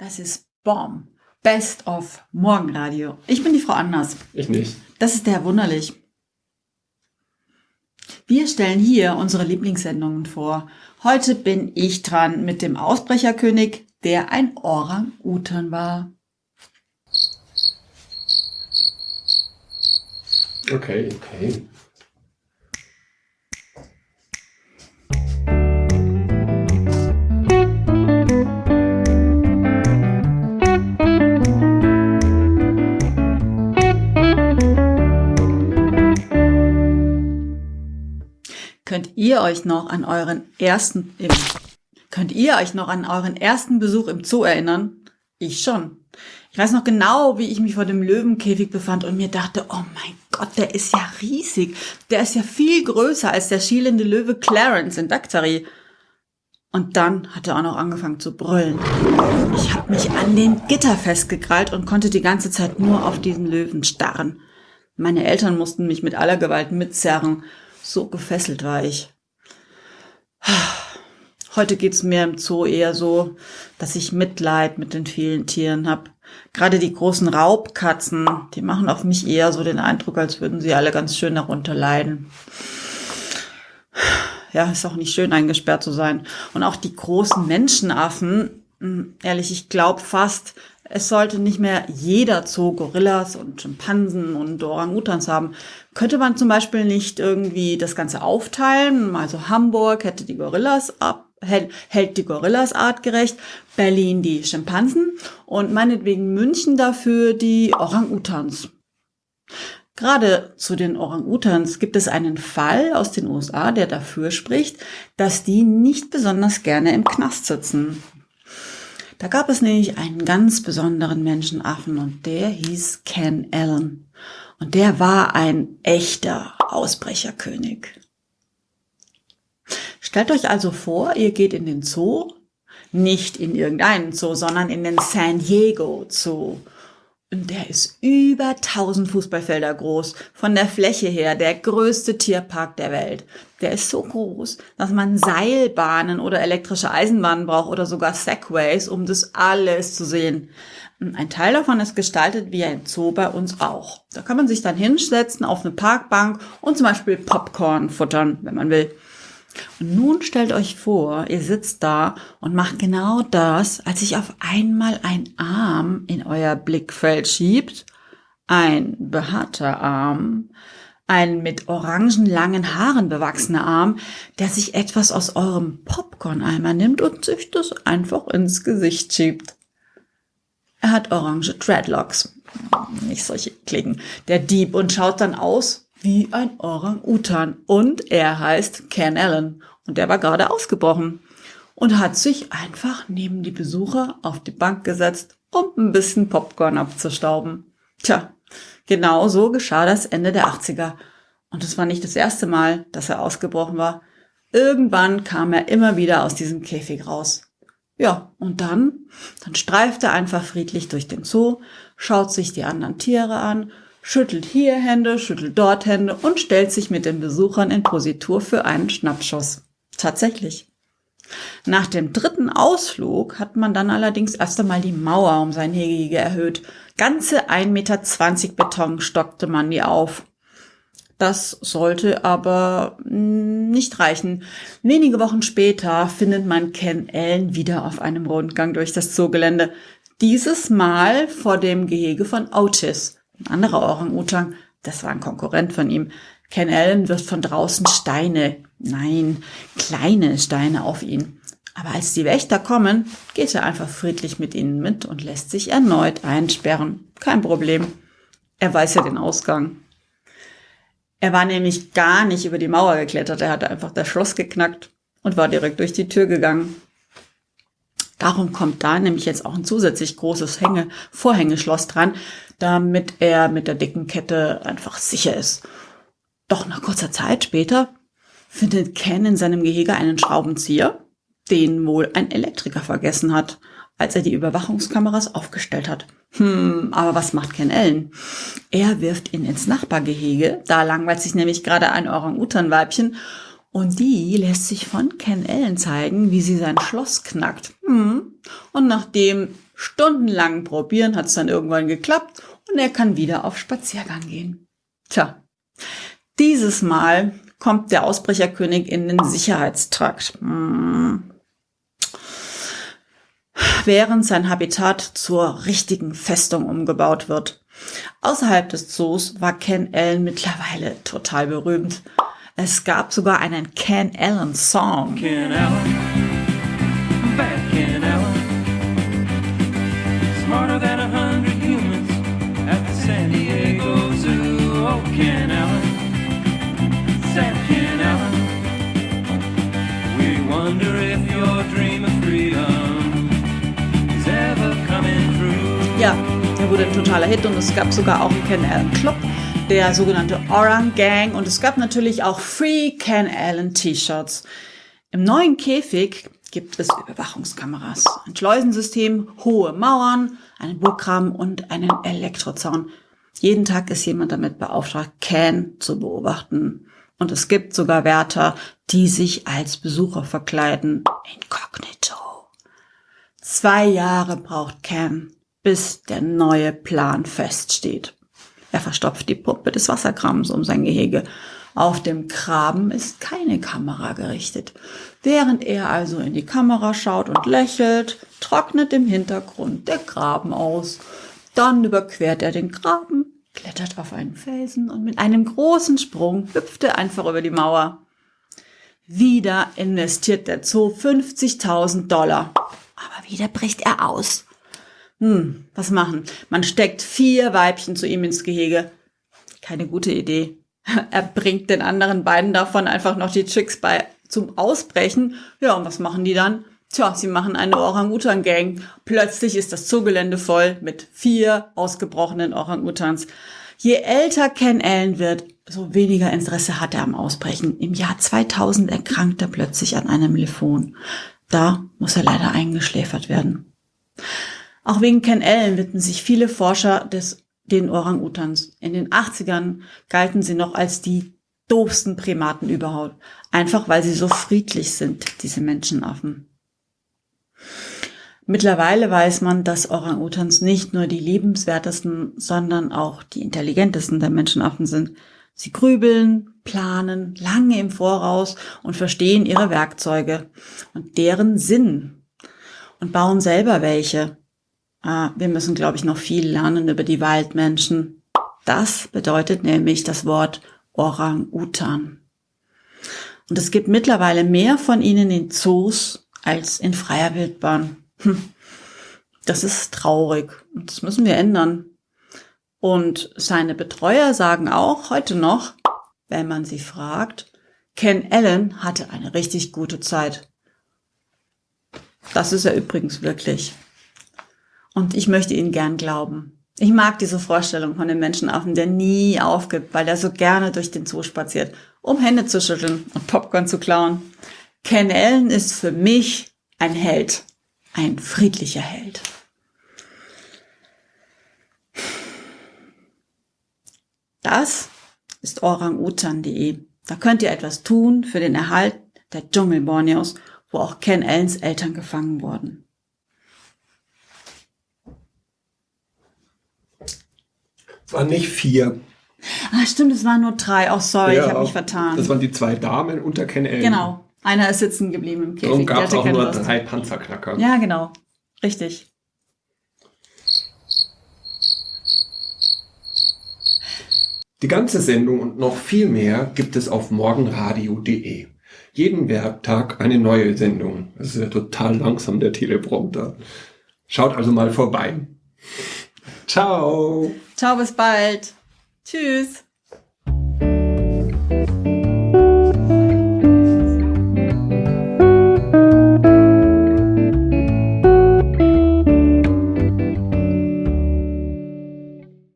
Das ist Bomb. Best of Morgenradio. Ich bin die Frau Anders. Ich nicht. Das ist der Herr Wunderlich. Wir stellen hier unsere Lieblingssendungen vor. Heute bin ich dran mit dem Ausbrecherkönig, der ein Orang-Utan war. Okay, okay. Ihr euch noch an euren ersten im, könnt ihr euch noch an euren ersten Besuch im Zoo erinnern? Ich schon. Ich weiß noch genau, wie ich mich vor dem Löwenkäfig befand und mir dachte, oh mein Gott, der ist ja riesig. Der ist ja viel größer als der schielende Löwe Clarence in Daktari. Und dann hat er auch noch angefangen zu brüllen. Ich habe mich an den Gitter festgekrallt und konnte die ganze Zeit nur auf diesen Löwen starren. Meine Eltern mussten mich mit aller Gewalt mitzerren so gefesselt war ich. Heute geht's mir im Zoo eher so, dass ich Mitleid mit den vielen Tieren hab. Gerade die großen Raubkatzen, die machen auf mich eher so den Eindruck, als würden sie alle ganz schön darunter leiden. Ja, ist auch nicht schön eingesperrt zu sein. Und auch die großen Menschenaffen, hm, ehrlich, ich glaube fast, es sollte nicht mehr jeder Zoo Gorillas und Schimpansen und Orang-Utans haben. Könnte man zum Beispiel nicht irgendwie das Ganze aufteilen? Also Hamburg hätte die Gorillas ab, hält, hält die Gorillas artgerecht, Berlin die Schimpansen und meinetwegen München dafür die Orang-Utans. Gerade zu den Orang-Utans gibt es einen Fall aus den USA, der dafür spricht, dass die nicht besonders gerne im Knast sitzen. Da gab es nämlich einen ganz besonderen Menschenaffen und der hieß Ken Allen. Und der war ein echter Ausbrecherkönig. Stellt euch also vor, ihr geht in den Zoo, nicht in irgendeinen Zoo, sondern in den San Diego Zoo. Und der ist über 1000 Fußballfelder groß. Von der Fläche her der größte Tierpark der Welt. Der ist so groß, dass man Seilbahnen oder elektrische Eisenbahnen braucht oder sogar Segways, um das alles zu sehen. Ein Teil davon ist gestaltet wie ein Zoo bei uns auch. Da kann man sich dann hinsetzen auf eine Parkbank und zum Beispiel Popcorn futtern, wenn man will. Und nun stellt euch vor, ihr sitzt da und macht genau das, als sich auf einmal ein Arm in euer Blickfeld schiebt, ein behaarter Arm, ein mit orangenlangen Haaren bewachsener Arm, der sich etwas aus eurem Popcorn-Eimer nimmt und sich das einfach ins Gesicht schiebt. Er hat orange Dreadlocks. Nicht solche Klicken. Der Dieb und schaut dann aus wie ein Orang-Utan. Und er heißt Ken Allen. Und der war gerade ausgebrochen und hat sich einfach neben die Besucher auf die Bank gesetzt, um ein bisschen Popcorn abzustauben. Tja, genau so geschah das Ende der 80er. Und es war nicht das erste Mal, dass er ausgebrochen war. Irgendwann kam er immer wieder aus diesem Käfig raus. Ja, und dann, dann streift er einfach friedlich durch den Zoo, schaut sich die anderen Tiere an schüttelt hier Hände, schüttelt dort Hände und stellt sich mit den Besuchern in Positur für einen Schnappschuss. Tatsächlich. Nach dem dritten Ausflug hat man dann allerdings erst einmal die Mauer um sein Hegege erhöht. Ganze 1,20 Meter Beton stockte man die auf. Das sollte aber nicht reichen. Wenige Wochen später findet man Ken Allen wieder auf einem Rundgang durch das Zoogelände. Dieses Mal vor dem Gehege von Otis. Ein anderer Orang-Utan, das war ein Konkurrent von ihm. Ken Allen wirft von draußen Steine, nein, kleine Steine auf ihn. Aber als die Wächter kommen, geht er einfach friedlich mit ihnen mit und lässt sich erneut einsperren. Kein Problem. Er weiß ja den Ausgang. Er war nämlich gar nicht über die Mauer geklettert, er hatte einfach das Schloss geknackt und war direkt durch die Tür gegangen. Darum kommt da nämlich jetzt auch ein zusätzlich großes Hänge Vorhängeschloss dran, damit er mit der dicken Kette einfach sicher ist. Doch nach kurzer Zeit später findet Ken in seinem Gehege einen Schraubenzieher, den wohl ein Elektriker vergessen hat, als er die Überwachungskameras aufgestellt hat. Hm, aber was macht Ken Ellen? Er wirft ihn ins Nachbargehege, da langweilt sich nämlich gerade ein Orang-Utan-Weibchen und die lässt sich von Ken Ellen zeigen, wie sie sein Schloss knackt. Hm. Und nachdem stundenlang probieren hat es dann irgendwann geklappt und er kann wieder auf Spaziergang gehen. Tja, dieses Mal kommt der Ausbrecherkönig in den Sicherheitstrakt. Hm. Während sein Habitat zur richtigen Festung umgebaut wird. Außerhalb des Zoos war Ken Allen mittlerweile total berühmt. Es gab sogar einen Ken Allen Song. Ken Allen, wurde ein totaler Hit und es gab sogar auch einen Ken Allen Club der sogenannte Orang Gang und es gab natürlich auch Free Ken Allen T-Shirts. Im neuen Käfig gibt es Überwachungskameras, ein Schleusensystem, hohe Mauern, einen Burggraben und einen Elektrozaun. Jeden Tag ist jemand damit beauftragt, Ken zu beobachten. Und es gibt sogar Wärter, die sich als Besucher verkleiden. Inkognito. Zwei Jahre braucht Ken, bis der neue Plan feststeht. Er verstopft die Pumpe des Wasserkrams um sein Gehege. Auf dem Graben ist keine Kamera gerichtet. Während er also in die Kamera schaut und lächelt, trocknet im Hintergrund der Graben aus. Dann überquert er den Graben, klettert auf einen Felsen und mit einem großen Sprung hüpft er einfach über die Mauer. Wieder investiert der Zoo 50.000 Dollar. Aber wieder bricht er aus. Hm, was machen? Man steckt vier Weibchen zu ihm ins Gehege. Keine gute Idee. Er bringt den anderen beiden davon einfach noch die Chicks bei zum Ausbrechen. Ja, und was machen die dann? Tja, sie machen eine Orang-Utan-Gang. Plötzlich ist das Zugelände voll mit vier ausgebrochenen Orang-Utans. Je älter Ken Allen wird, so weniger Interesse hat er am Ausbrechen. Im Jahr 2000 erkrankt er plötzlich an einem Lymphom. Da muss er leider eingeschläfert werden. Auch wegen Ken Allen widmen sich viele Forscher des, den Orang-Utans. In den 80ern galten sie noch als die doofsten Primaten überhaupt. Einfach weil sie so friedlich sind, diese Menschenaffen. Mittlerweile weiß man, dass Orang-Utans nicht nur die liebenswertesten, sondern auch die intelligentesten der Menschenaffen sind. Sie grübeln, planen lange im Voraus und verstehen ihre Werkzeuge und deren Sinn und bauen selber welche. Ah, wir müssen, glaube ich, noch viel lernen über die Waldmenschen. Das bedeutet nämlich das Wort Orang-Utan. Und es gibt mittlerweile mehr von ihnen in Zoos als in freier Wildbahn. Hm. Das ist traurig das müssen wir ändern. Und seine Betreuer sagen auch heute noch, wenn man sie fragt, Ken Allen hatte eine richtig gute Zeit. Das ist er übrigens wirklich. Und ich möchte ihnen gern glauben. Ich mag diese Vorstellung von dem Menschenaffen, der nie aufgibt, weil er so gerne durch den Zoo spaziert, um Hände zu schütteln und Popcorn zu klauen. Ken Allen ist für mich ein Held, ein friedlicher Held. Das ist orangutan.de. Da könnt ihr etwas tun für den Erhalt der Dschungel Borneos, wo auch Ken Allens Eltern gefangen wurden. Waren nicht vier. Ah, stimmt, es waren nur drei. Oh, sorry, ja, ich habe mich vertan. Das waren die zwei Damen unter Ken Allen. Genau. Einer ist sitzen geblieben im Käfig. Darum gab es auch nur Lust. drei Panzerknacker. Ja, genau. Richtig. Die ganze Sendung und noch viel mehr gibt es auf morgenradio.de. Jeden Werktag eine neue Sendung. Das ist ja total langsam, der Teleprompter. Schaut also mal vorbei. Ciao. Ciao, bis bald. Tschüss.